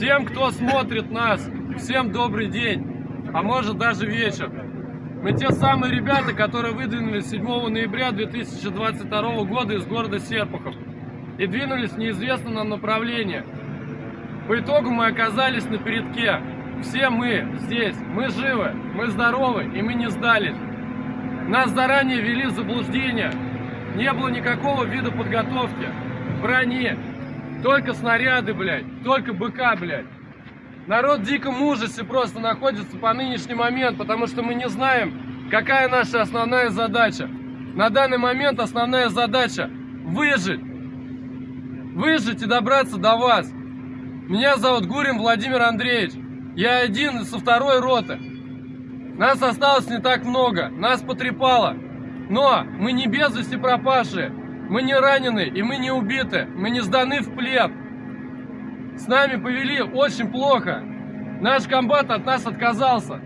Всем, кто смотрит нас, всем добрый день, а может даже вечер. Мы те самые ребята, которые выдвинулись 7 ноября 2022 года из города Серпухов и двинулись в неизвестном нам направлении. По итогу мы оказались на передке. Все мы здесь, мы живы, мы здоровы и мы не сдались. Нас заранее ввели в заблуждение. Не было никакого вида подготовки, брони, только снаряды, блядь, только БК, блядь. Народ в диком ужасе просто находится по нынешний момент, потому что мы не знаем, какая наша основная задача. На данный момент основная задача – выжить. Выжить и добраться до вас. Меня зовут Гурин Владимир Андреевич. Я один со второй роты. Нас осталось не так много, нас потрепало. Но мы не без вести пропавшие, мы не ранены и мы не убиты, мы не сданы в плен. С нами повели очень плохо. Наш комбат от нас отказался.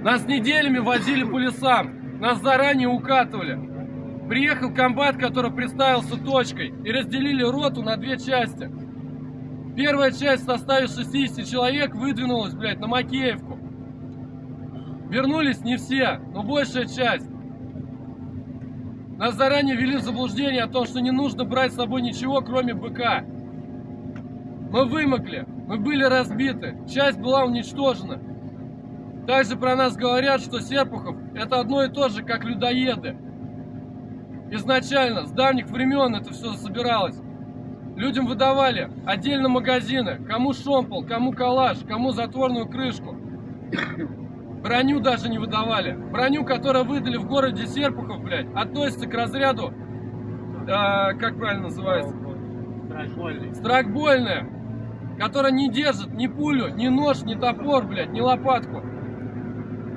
Нас неделями возили по лесам, нас заранее укатывали. Приехал комбат, который представился точкой, и разделили роту на две части. Первая часть в составе 60 человек выдвинулась, блядь, на Макеевку. Вернулись не все, но большая часть. Нас заранее ввели в заблуждение о том, что не нужно брать с собой ничего, кроме БК. Мы вымокли, мы были разбиты, часть была уничтожена. Также про нас говорят, что Серпухов это одно и то же, как людоеды. Изначально, с давних времен это все собиралось. Людям выдавали отдельно магазины, кому шомпол, кому калаш, кому затворную крышку. Броню даже не выдавали. Броню, которую выдали в городе Серпухов, блядь, относится к разряду, э, как правильно называется? Страшбольный. Страйкбольная, которая не держит ни пулю, ни нож, ни топор, блядь, ни лопатку.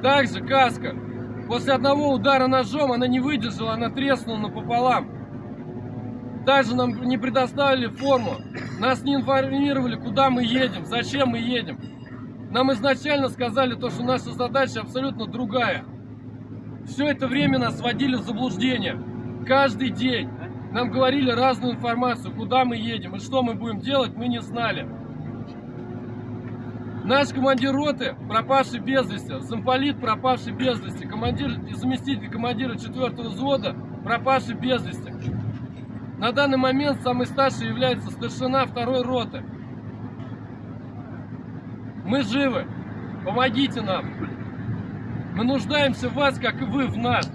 Также каска. После одного удара ножом она не выдержала, она треснула напополам. Также нам не предоставили форму. Нас не информировали, куда мы едем, зачем мы едем. Нам изначально сказали то, что наша задача абсолютно другая. Все это время нас вводили в заблуждение. Каждый день нам говорили разную информацию, куда мы едем и что мы будем делать, мы не знали. Наш командир роты, пропавший без вести, замполит, пропавший без вести, командир заместитель командира 4 взвода, пропавший без вести. На данный момент самый старший является старшина второй роты. Мы живы. Помогите нам. Мы нуждаемся в вас, как и вы в нас.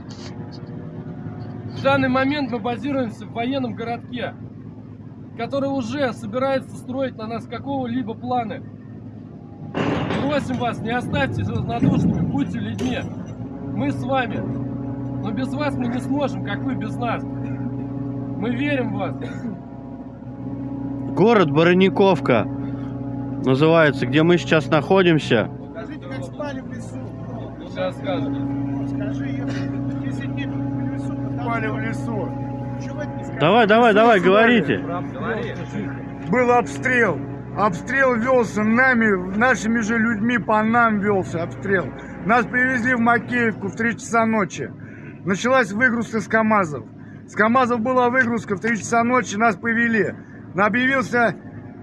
В данный момент мы базируемся в военном городке, который уже собирается строить на нас какого-либо планы. Просим вас, не оставьтесь равнодушными, будьте людьми. Мы с вами. Но без вас мы не сможем, как вы без нас. Мы верим в вас. Город Барoniковка называется, где мы сейчас находимся. Скажите, как спали в лесу? Сейчас скажем. Скажи, 10 дней в лесу. Спали в лесу. Не? Давай, давай, давай, говорите. Был обстрел. Обстрел велся нами, нашими же людьми по нам велся обстрел. Нас привезли в Макеевку в 3 часа ночи. Началась выгрузка с КАМАЗов. С КАМАЗов была выгрузка в 3 часа ночи, нас повели. Объявился,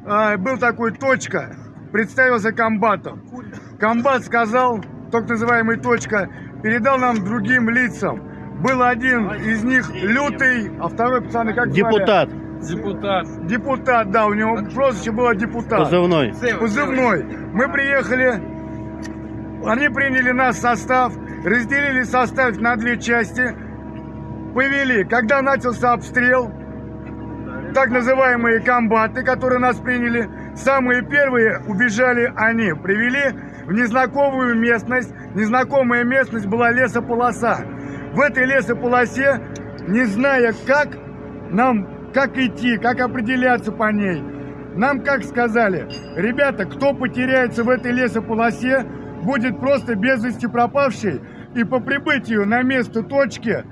э, был такой точка, представился комбатом. Комбат сказал, так называемый точка, передал нам другим лицам. Был один из них лютый, а второй, пацаны, как звали? Депутат Депутат. Депутат, да, у него прозвище было депутат. позывной. Позывной. Мы приехали, они приняли нас в состав, разделили состав на две части, повели. Когда начался обстрел, так называемые комбаты, которые нас приняли, самые первые убежали они. Привели в незнакомую местность. Незнакомая местность была лесополоса. В этой лесополосе, не зная как, нам как идти, как определяться по ней. Нам как сказали, ребята, кто потеряется в этой лесополосе, будет просто без вести пропавший. И по прибытию на место точки,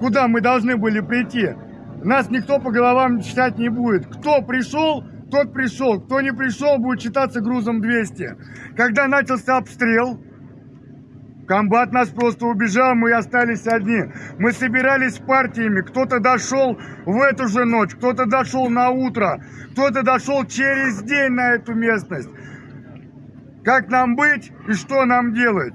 куда мы должны были прийти, нас никто по головам читать не будет. Кто пришел, тот пришел. Кто не пришел, будет читаться грузом 200. Когда начался обстрел, Комбат нас просто убежал, мы остались одни. Мы собирались партиями, кто-то дошел в эту же ночь, кто-то дошел на утро, кто-то дошел через день на эту местность. Как нам быть и что нам делать?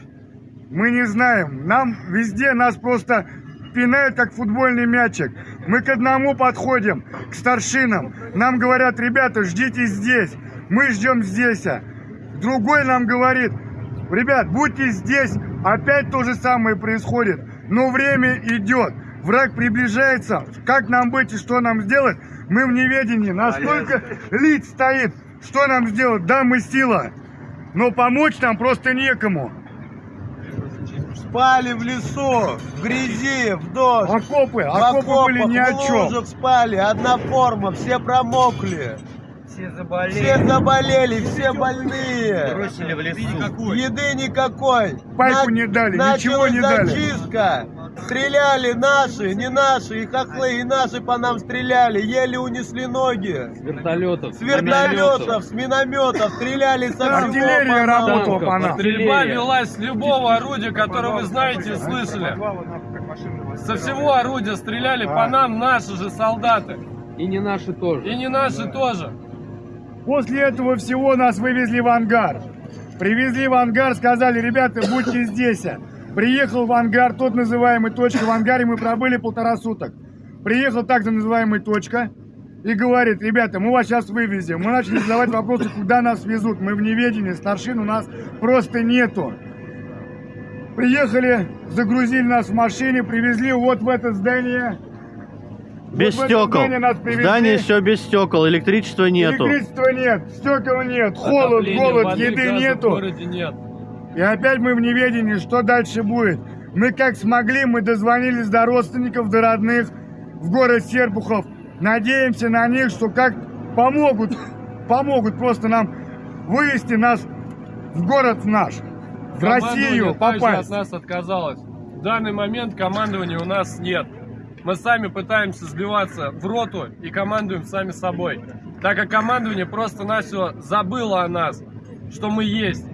Мы не знаем. Нам везде нас просто пинают, как футбольный мячик. Мы к одному подходим, к старшинам. Нам говорят, ребята, ждите здесь. Мы ждем здесь. а». Другой нам говорит, ребят, будьте здесь. Опять то же самое происходит. Но время идет. Враг приближается. Как нам быть и что нам сделать? Мы в неведении. Настолько лиц стоит. Что нам сделать? Да, мы сила. Но помочь нам просто некому. Спали в лесу, в грязи, в дождь. Окопы, в окопы были ни о в чем. лужах спали, одна форма, все промокли. Все заболели. Все заболели, все больные. Бросили в лесу. Еды никакой. Пайку не дали, ничего не дали. зачистка. Стреляли наши, не наши, и хохлы, и наши по нам стреляли, еле унесли ноги. С вертолетов, С вертолетов, с минометов стреляли со всего Артиллерия по нам. работала по нам. Стрельба велась с любого орудия, которое вы знаете и слышали. Со всего орудия стреляли по нам наши же солдаты. И не наши тоже. И не наши тоже. После этого всего нас вывезли в ангар. Привезли в ангар, сказали, ребята, будьте здесь. Приехал в ангар, тот называемый точка. В ангаре мы пробыли полтора суток. Приехал так называемый точка и говорит, ребята, мы вас сейчас вывезем. Мы начали задавать вопросы, куда нас везут. Мы в неведении, старшин у нас просто нету. Приехали, загрузили нас в машине, привезли вот в это здание. Без Вот стекол. здание. Здание все без стекол, электричества нету. Электричества нет, стекол нет, холод, Отопления, голод, воды, еды газа В нету. городе нет. И опять мы в неведении, что дальше будет. Мы как смогли, мы дозвонились до родственников, до родных в город Серпухов. Надеемся на них, что как помогут, помогут просто нам вывести нас в город наш, в Россию также от попасть. нас отказалось. В данный момент командования у нас нет. Мы сами пытаемся сбиваться в роту и командуем сами собой. Так как командование просто-навсего забыло о нас, что мы есть.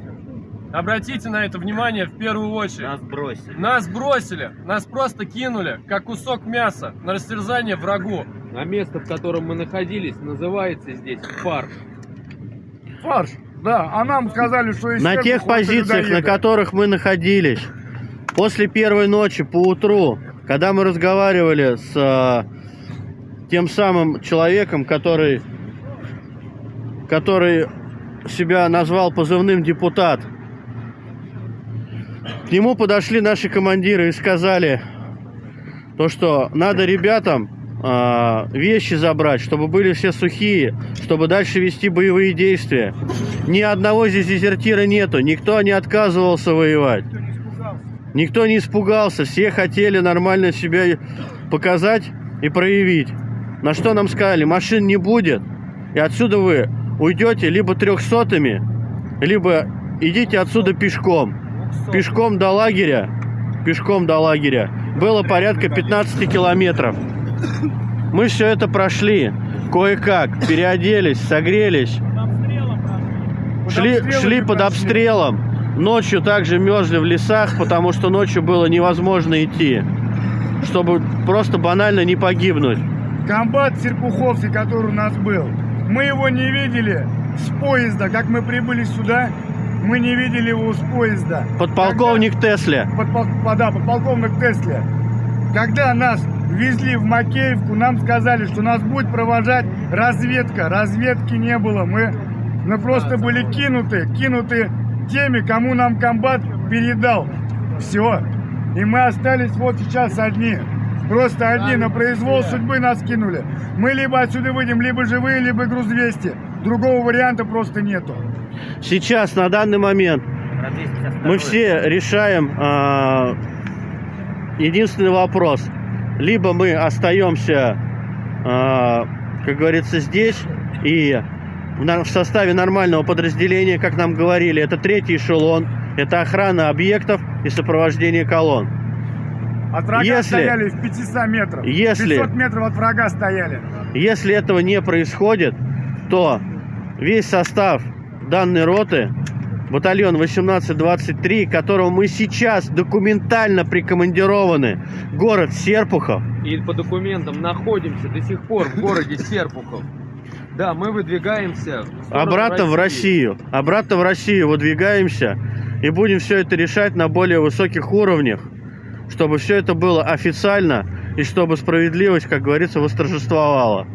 Обратите на это внимание в первую очередь. Нас бросили. Нас бросили, нас просто кинули, как кусок мяса, на растерзание врагу. А место, в котором мы находились, называется здесь парк. Фарш, да, а нам сказали, что из На тех позициях, на которых мы находились, после первой ночи по утру, когда мы разговаривали с э, тем самым человеком, который, который себя назвал позывным депутат, к нему подошли наши командиры и сказали, то, что надо ребятам а, вещи забрать, чтобы были все сухие, чтобы дальше вести боевые действия. Ни одного здесь дезертира нету, никто не отказывался воевать. Никто не испугался, все хотели нормально себя показать и проявить. На что нам сказали, машин не будет, и отсюда вы уйдете либо трехсотыми, либо идите отсюда пешком. Пешком до лагеря, пешком до лагеря было порядка 15 километров. Мы все это прошли, кое-как, переоделись, согрелись, шли, шли под обстрелом. Ночью также мерзли в лесах, потому что ночью было невозможно идти, чтобы просто банально не погибнуть. Комбат Серпуховский, который у нас был, мы его не видели с поезда. Как мы прибыли сюда, мы не видели его с поезда. Подполковник Тесля. Подпол- по- да, подполковник Тесле. Когда нас везли в Макеевку, нам сказали, что нас будет провожать разведка. Разведки не было. Мы, мы просто были кинуты, кинуты теми, кому нам комбат передал. Все. И мы остались вот сейчас одни. Просто одни на произвол судьбы нас кинули. Мы либо отсюда выйдем, либо живые, либо груз 200. Другого варианта просто нету. Сейчас, на данный момент, Про 252. мы все решаем а, единственный вопрос. Либо мы остаемся, а, как говорится, здесь и в составе нормального подразделения, как нам говорили, это третий эшелон, это охрана объектов и сопровождение колонн. От врага Если- стояли в 500 метров. Если- 500 метров от врага стояли. Если этого не происходит, то весь состав данной роты батальон 1823, которого мы сейчас документально прикомандированы город Серпухов. И по документам находимся до сих пор в городе Серпухов. Да, мы выдвигаемся в Обратно в Россию. Обратно в Россию выдвигаемся и будем все это решать на более высоких уровнях, чтобы все это было официально и чтобы справедливость, как говорится, восторжествовала.